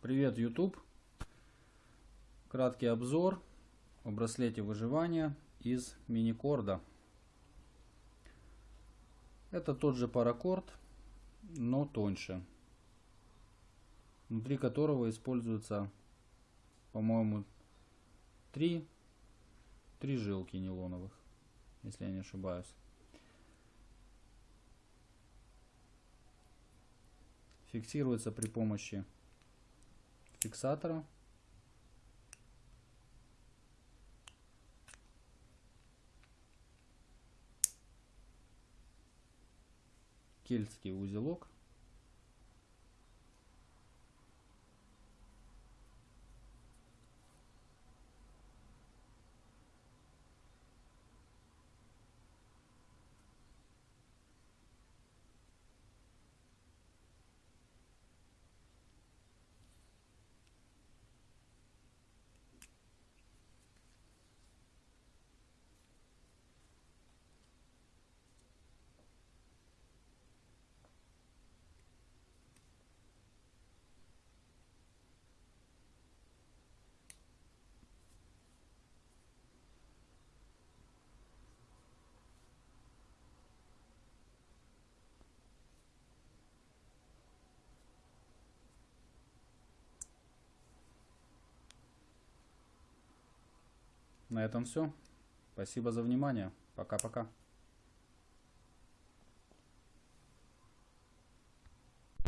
Привет, YouTube! Краткий обзор о браслете выживания из мини-корда. Это тот же паракорд, но тоньше. Внутри которого используются, по-моему, три, три жилки нейлоновых, если я не ошибаюсь. Фиксируется при помощи фиксатора. Кельтский узелок. На этом все. Спасибо за внимание. Пока-пока.